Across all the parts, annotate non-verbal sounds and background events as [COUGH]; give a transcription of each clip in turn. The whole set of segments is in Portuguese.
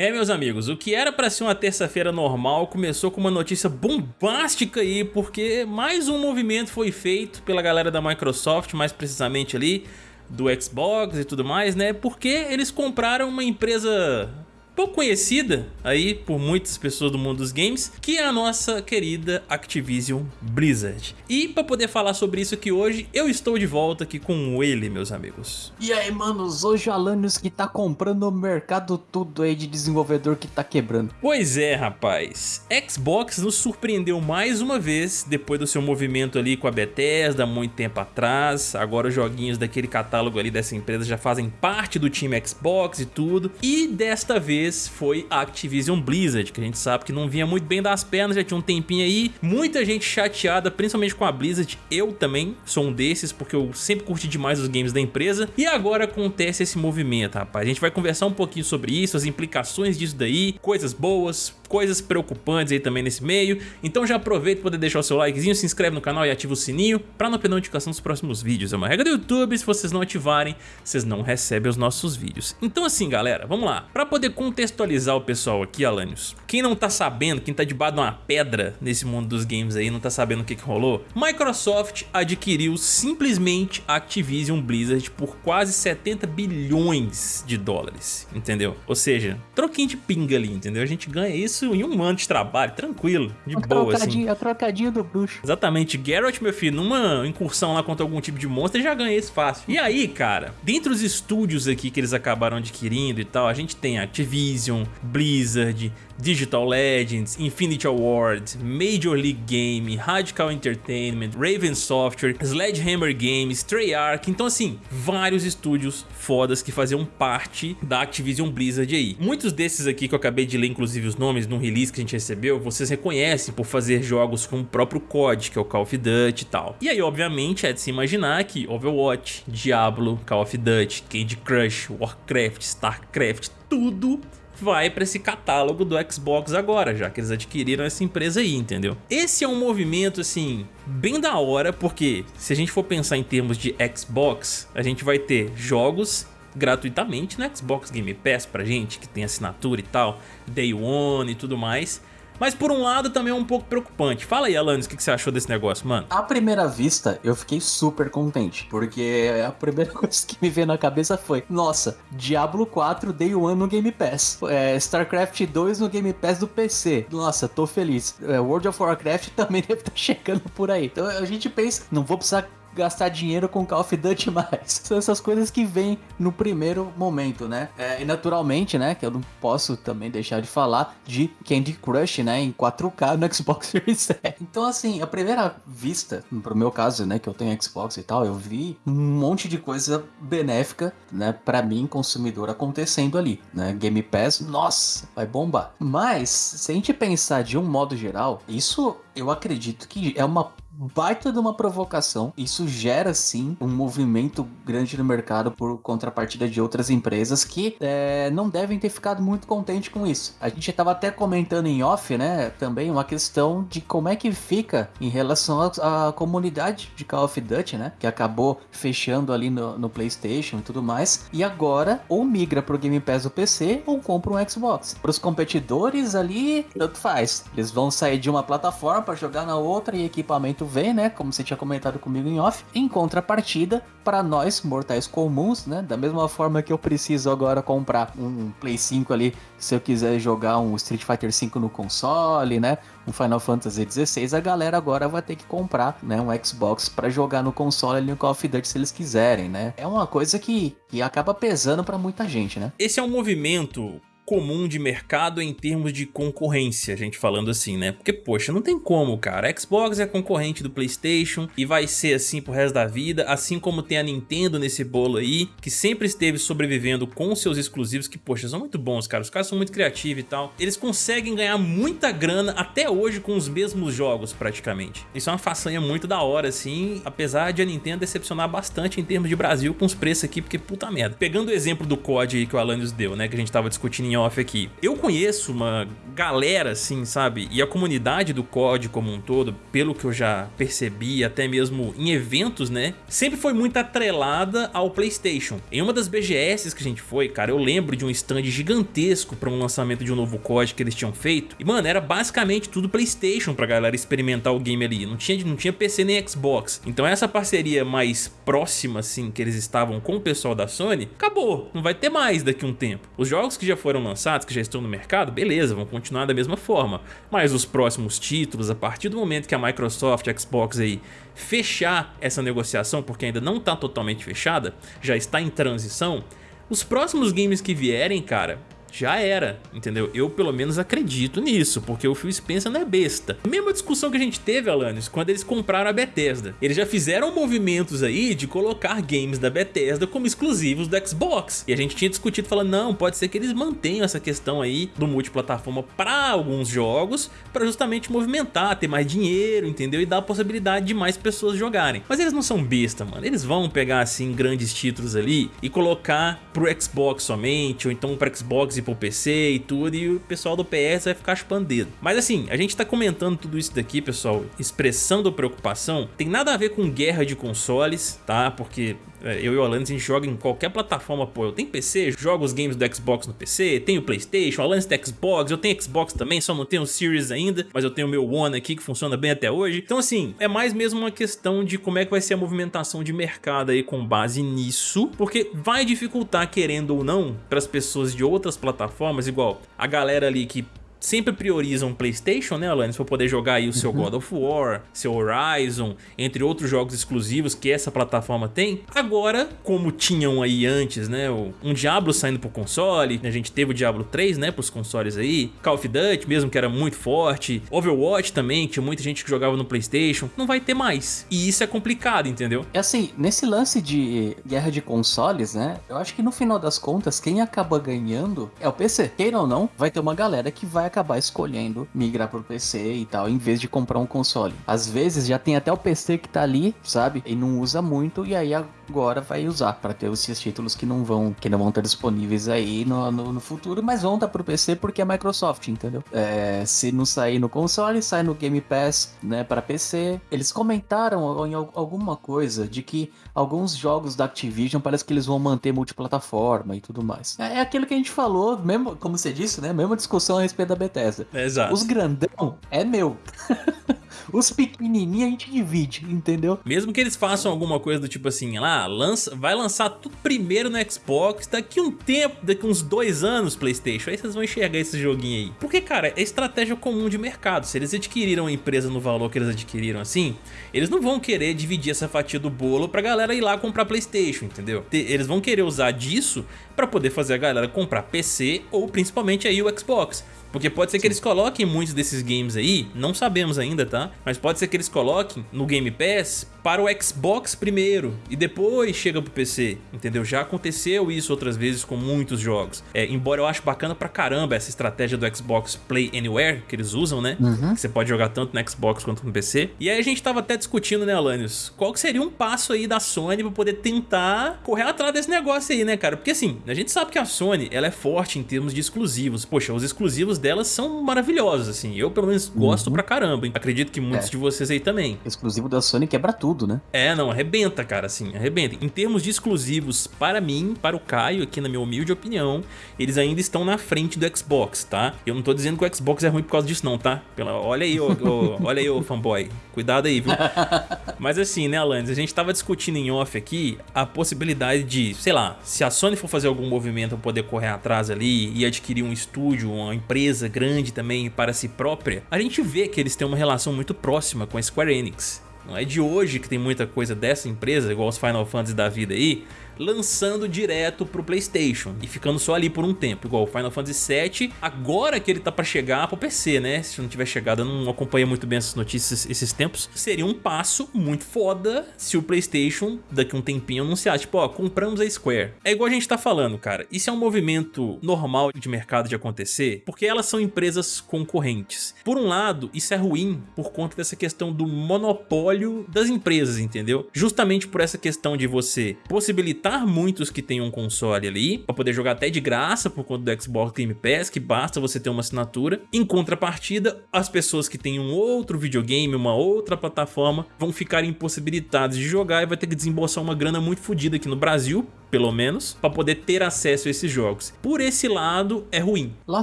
É, meus amigos, o que era para ser uma terça-feira normal começou com uma notícia bombástica aí, porque mais um movimento foi feito pela galera da Microsoft, mais precisamente ali, do Xbox e tudo mais, né? Porque eles compraram uma empresa pouco conhecida aí por muitas pessoas do mundo dos games, que é a nossa querida Activision Blizzard. E para poder falar sobre isso aqui hoje, eu estou de volta aqui com ele, meus amigos. E aí, manos, hoje o Alanios que tá comprando o mercado tudo aí de desenvolvedor que tá quebrando. Pois é, rapaz. Xbox nos surpreendeu mais uma vez, depois do seu movimento ali com a Bethesda, muito tempo atrás. Agora os joguinhos daquele catálogo ali dessa empresa já fazem parte do time Xbox e tudo. E desta vez foi a Activision Blizzard, que a gente sabe que não vinha muito bem das pernas, já tinha um tempinho aí. Muita gente chateada, principalmente com a Blizzard. Eu também sou um desses, porque eu sempre curti demais os games da empresa. E agora acontece esse movimento, rapaz. A gente vai conversar um pouquinho sobre isso, as implicações disso daí, coisas boas, coisas preocupantes aí também nesse meio. Então já aproveita para poder deixar o seu likezinho, se inscreve no canal e ativa o sininho para não perder notificação dos próximos vídeos. É uma regra do YouTube, se vocês não ativarem, vocês não recebem os nossos vídeos. Então assim, galera, vamos lá. Para poder contextualizar o pessoal aqui, Alanios, quem não tá sabendo, quem tá debaixo de uma pedra nesse mundo dos games aí, não tá sabendo o que que rolou, Microsoft adquiriu simplesmente a Activision Blizzard por quase 70 bilhões de dólares, entendeu? Ou seja, troquinho de pinga ali, entendeu? A gente ganha isso isso em um ano de trabalho, tranquilo, de o boa, assim. O trocadinho do bruxo. Exatamente. Geralt, meu filho, numa incursão lá contra algum tipo de monstro, ele já ganha isso fácil. E aí, cara, dentre os estúdios aqui que eles acabaram adquirindo e tal, a gente tem Activision, Blizzard, Digital Legends, Infinity Award, Major League Game, Radical Entertainment, Raven Software, Sledgehammer Games, Treyarch, então assim, vários estúdios fodas que faziam parte da Activision Blizzard aí. Muitos desses aqui que eu acabei de ler inclusive os nomes no release que a gente recebeu, vocês reconhecem por fazer jogos com o próprio COD, que é o Call of Duty e tal. E aí obviamente é de se imaginar que Overwatch, Diablo, Call of Duty, Candy Crush, Warcraft, Starcraft, tudo vai para esse catálogo do Xbox agora, já que eles adquiriram essa empresa aí, entendeu? Esse é um movimento, assim, bem da hora, porque se a gente for pensar em termos de Xbox, a gente vai ter jogos gratuitamente no Xbox Game Pass pra gente, que tem assinatura e tal, Day One e tudo mais, mas por um lado também é um pouco preocupante. Fala aí, Alanis, o que você achou desse negócio, mano? À primeira vista, eu fiquei super contente, porque a primeira [LAUGHS] coisa que me veio na cabeça foi, nossa, Diablo 4 Day One no Game Pass, é, StarCraft 2 no Game Pass do PC, nossa, tô feliz. É, World of Warcraft [LAUGHS] também deve estar tá chegando por aí. Então a gente pensa, não vou precisar gastar dinheiro com Call of Duty [LAUGHS] mais. São essas coisas que vêm no primeiro momento, né? É, e naturalmente, né, que eu não posso também deixar de falar de Candy Crush, né, em 4K no [LAUGHS] Xbox Series X. Então, assim, a primeira vista, pro meu caso, né, que eu tenho Xbox e tal, eu vi um monte de coisa benéfica, né, para mim, consumidor, acontecendo ali, né? Game Pass, nossa, vai bombar. Mas, se a gente pensar de um modo geral, isso eu acredito que é uma baita de uma provocação. Isso gera sim um movimento grande no mercado por contrapartida de outras empresas que é, não devem ter ficado muito contente com isso. A gente estava até comentando em off, né? Também uma questão de como é que fica em relação à comunidade de Call of Duty, né? Que acabou fechando ali no, no PlayStation e tudo mais. E agora ou migra pro Game Pass do PC ou compra um Xbox. Para os competidores ali, tanto faz. Eles vão sair de uma plataforma para jogar na outra e equipamento vem, né? Como você tinha comentado comigo em off. Em contrapartida, para nós, mortais comuns, né? Da mesma forma que eu preciso agora comprar um Play 5 ali, se eu quiser jogar um Street Fighter 5 no console, né? Um Final Fantasy 16, a galera agora vai ter que comprar, né? Um Xbox para jogar no console ali no Call of Duty se eles quiserem, né? É uma coisa que, que acaba pesando para muita gente, né? Esse é um movimento comum de mercado em termos de concorrência, a gente falando assim, né? Porque, poxa, não tem como, cara. A Xbox é concorrente do Playstation e vai ser assim pro resto da vida, assim como tem a Nintendo nesse bolo aí, que sempre esteve sobrevivendo com seus exclusivos, que, poxa, são muito bons, cara. Os caras são muito criativos e tal. Eles conseguem ganhar muita grana até hoje com os mesmos jogos, praticamente. Isso é uma façanha muito da hora, assim, apesar de a Nintendo decepcionar bastante em termos de Brasil com os preços aqui, porque puta merda. Pegando o exemplo do COD que o Alanios deu, né, que a gente tava discutindo em off aqui. Eu conheço uma galera, assim, sabe? E a comunidade do COD como um todo, pelo que eu já percebi, até mesmo em eventos, né? Sempre foi muito atrelada ao Playstation. Em uma das BGS que a gente foi, cara, eu lembro de um stand gigantesco para um lançamento de um novo COD que eles tinham feito. E, mano, era basicamente tudo Playstation pra galera experimentar o game ali. Não tinha, não tinha PC nem Xbox. Então essa parceria mais próxima, assim, que eles estavam com o pessoal da Sony, acabou. Não vai ter mais daqui a um tempo. Os jogos que já foram lançados, que já estão no mercado, beleza, vão continuar da mesma forma. Mas os próximos títulos, a partir do momento que a Microsoft, a Xbox aí, fechar essa negociação, porque ainda não está totalmente fechada, já está em transição, os próximos games que vierem, cara, já era, entendeu? Eu pelo menos acredito nisso, porque o Phil Spencer não é besta. A mesma discussão que a gente teve, Alanis, quando eles compraram a Bethesda. Eles já fizeram movimentos aí de colocar games da Bethesda como exclusivos do Xbox. E a gente tinha discutido falando, não, pode ser que eles mantenham essa questão aí do multiplataforma para alguns jogos, para justamente movimentar, ter mais dinheiro, entendeu? E dar a possibilidade de mais pessoas jogarem. Mas eles não são besta, mano. Eles vão pegar assim grandes títulos ali e colocar pro Xbox somente, ou então para Xbox e pro PC e tudo, e o pessoal do PS vai ficar chupando dedo. Mas assim, a gente tá comentando tudo isso daqui, pessoal, expressando preocupação, tem nada a ver com guerra de consoles, tá? Porque eu e o Alanis a gente joga em qualquer plataforma, pô, eu tenho PC, jogo os games do Xbox no PC, tenho Playstation, o Alanis tem Xbox, eu tenho Xbox também, só não tenho o Series ainda, mas eu tenho o meu One aqui que funciona bem até hoje. Então assim, é mais mesmo uma questão de como é que vai ser a movimentação de mercado aí com base nisso, porque vai dificultar, querendo ou não, para as pessoas de outras plataformas, igual a galera ali que sempre priorizam Playstation, né, Alanis, para poder jogar aí o seu uhum. God of War, seu Horizon, entre outros jogos exclusivos que essa plataforma tem. Agora, como tinham aí antes, né, um Diablo saindo pro console, a gente teve o Diablo 3, né, pros consoles aí, Call of Duty mesmo, que era muito forte, Overwatch também, tinha muita gente que jogava no Playstation, não vai ter mais. E isso é complicado, entendeu? É assim, nesse lance de guerra de consoles, né, eu acho que no final das contas, quem acaba ganhando é o PC. Queira ou não, vai ter uma galera que vai acabar escolhendo migrar pro PC e tal, em vez de comprar um console. Às vezes já tem até o PC que tá ali, sabe? E não usa muito, e aí agora vai usar para ter esses títulos que não vão que não vão estar disponíveis aí no, no, no futuro, mas vão estar pro PC porque é Microsoft, entendeu? É, se não sair no console, sai no Game Pass, né, para PC. Eles comentaram em alguma coisa de que alguns jogos da Activision parece que eles vão manter multiplataforma e tudo mais. É, é aquilo que a gente falou, mesmo como você disse, né? Mesma discussão a respeito da Bethesda. Exato. Os grandão é meu. [LAUGHS] Os pequenininhos a gente divide, entendeu? Mesmo que eles façam alguma coisa do tipo assim, lá, lança, vai lançar tudo primeiro no Xbox, daqui um tempo, daqui uns dois anos Playstation, aí vocês vão enxergar esse joguinho aí. Porque, cara, é estratégia comum de mercado. Se eles adquiriram a empresa no valor que eles adquiriram assim, eles não vão querer dividir essa fatia do bolo pra galera ir lá comprar Playstation, entendeu? Eles vão querer usar disso pra poder fazer a galera comprar PC ou principalmente aí o Xbox. Porque pode ser que eles coloquem muitos desses games aí, não sabemos ainda, tá? Mas pode ser que eles coloquem no Game Pass para o Xbox primeiro e depois chega pro PC, entendeu? Já aconteceu isso outras vezes com muitos jogos. É, embora eu acho bacana pra caramba essa estratégia do Xbox Play Anywhere que eles usam, né? Uhum. Que você pode jogar tanto no Xbox quanto no PC. E aí a gente tava até discutindo, né, Alanios? Qual que seria um passo aí da Sony pra poder tentar correr atrás desse negócio aí, né, cara? Porque assim, a gente sabe que a Sony, ela é forte em termos de exclusivos. Poxa, os exclusivos delas são maravilhosos, assim. Eu, pelo menos, gosto uhum. pra caramba. Hein? Acredito que muitos é. de vocês aí também. exclusivo da Sony quebra tudo, né? É, não, arrebenta, cara, assim, arrebenta. Em termos de exclusivos, para mim, para o Caio, aqui na minha humilde opinião, eles ainda estão na frente do Xbox, tá? Eu não tô dizendo que o Xbox é ruim por causa disso não, tá? Pela... Olha aí, ô, ô, olha aí, ô fanboy. Cuidado aí, viu? [LAUGHS] Mas assim, né, Alanis, a gente tava discutindo em off aqui a possibilidade de, sei lá, se a Sony for fazer algum movimento pra poder correr atrás ali e adquirir um estúdio, uma empresa grande também para si própria, a gente vê que eles têm uma relação muito próxima com a Square Enix. Não é de hoje que tem muita coisa dessa empresa, igual os Final Fantasy da vida aí, lançando direto pro Playstation e ficando só ali por um tempo, igual o Final Fantasy VII, agora que ele tá pra chegar pro PC, né? Se não tiver chegado, eu não acompanho muito bem essas notícias esses tempos, seria um passo muito foda se o Playstation daqui um tempinho anunciar, tipo, ó, compramos a Square. É igual a gente tá falando, cara, isso é um movimento normal de mercado de acontecer, porque elas são empresas concorrentes. Por um lado, isso é ruim por conta dessa questão do monopólio das empresas, entendeu? Justamente por essa questão de você possibilitar muitos que têm um console ali, para poder jogar até de graça por conta do Xbox Game Pass, que basta você ter uma assinatura. Em contrapartida, as pessoas que têm um outro videogame, uma outra plataforma, vão ficar impossibilitadas de jogar e vai ter que desembolsar uma grana muito fodida aqui no Brasil, pelo menos, para poder ter acesso a esses jogos. Por esse lado, é ruim. Lá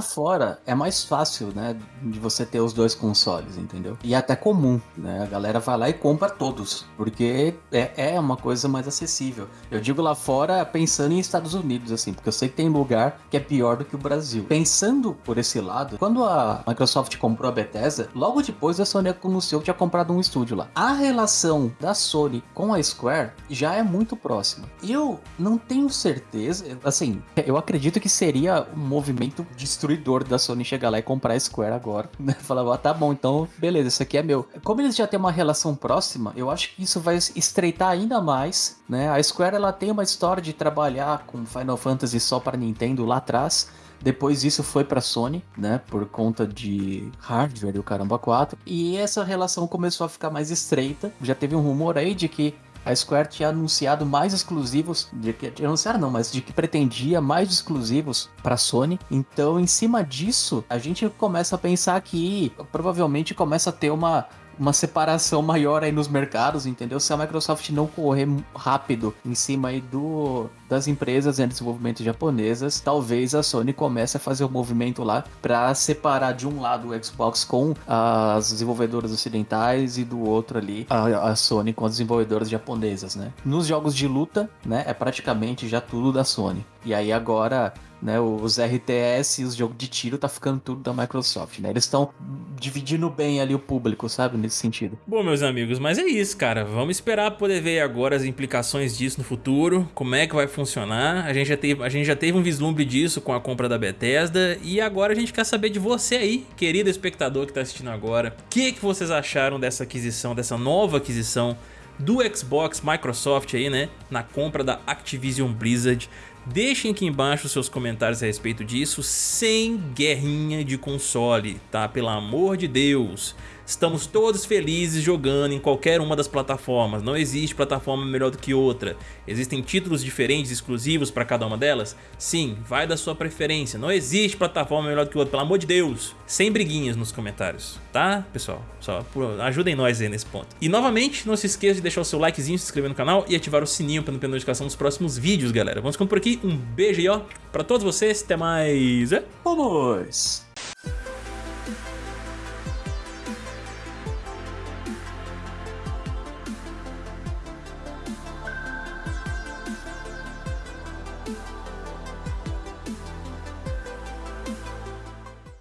fora, é mais fácil, né, de você ter os dois consoles, entendeu? E é até comum, né, a galera vai lá e compra todos, porque é, é uma coisa mais acessível. Eu digo lá fora pensando em Estados Unidos, assim, porque eu sei que tem lugar que é pior do que o Brasil. Pensando por esse lado, quando a Microsoft comprou a Bethesda, logo depois a Sony anunciou que tinha comprado um estúdio lá. A relação da Sony com a Square já é muito próxima. Eu não não tenho certeza. Assim, eu acredito que seria um movimento destruidor da Sony chegar lá e comprar a Square agora. Né? [LAUGHS] Falar, ah, tá bom, então beleza, isso aqui é meu. Como eles já têm uma relação próxima, eu acho que isso vai estreitar ainda mais. Né? A Square ela tem uma história de trabalhar com Final Fantasy só para Nintendo lá atrás. Depois isso foi para Sony, né, por conta de hardware e o caramba 4. E essa relação começou a ficar mais estreita. Já teve um rumor aí de que a Square tinha anunciado mais exclusivos, de que anunciaram não, mas de que pretendia mais exclusivos para Sony. Então, em cima disso, a gente começa a pensar que provavelmente começa a ter uma uma separação maior aí nos mercados, entendeu? Se a Microsoft não correr rápido em cima aí do, das empresas de desenvolvimento japonesas, talvez a Sony comece a fazer o um movimento lá para separar de um lado o Xbox com as desenvolvedoras ocidentais e do outro ali a, a Sony com as desenvolvedoras japonesas, né? Nos jogos de luta, né, é praticamente já tudo da Sony. E aí agora né? Os RTS e os jogos de tiro tá ficando tudo da Microsoft, né? Eles estão dividindo bem ali o público, sabe? Nesse sentido. Bom, meus amigos, mas é isso, cara. Vamos esperar poder ver agora as implicações disso no futuro, como é que vai funcionar. A gente já teve, a gente já teve um vislumbre disso com a compra da Bethesda e agora a gente quer saber de você aí, querido espectador que tá assistindo agora. O que, que vocês acharam dessa aquisição, dessa nova aquisição do Xbox Microsoft aí, né, na compra da Activision Blizzard. Deixem aqui embaixo seus comentários a respeito disso, sem guerrinha de console, tá? Pelo amor de Deus. Estamos todos felizes jogando em qualquer uma das plataformas, não existe plataforma melhor do que outra. Existem títulos diferentes, exclusivos para cada uma delas? Sim, vai da sua preferência, não existe plataforma melhor do que outra, pelo amor de Deus. Sem briguinhas nos comentários, tá pessoal? Só ajudem nós aí nesse ponto. E novamente, não se esqueça de deixar o seu likezinho, se inscrever no canal e ativar o sininho para não perder notificação dos próximos vídeos, galera. Vamos ficando por aqui, um beijo aí ó, para todos vocês, até mais. Vamos!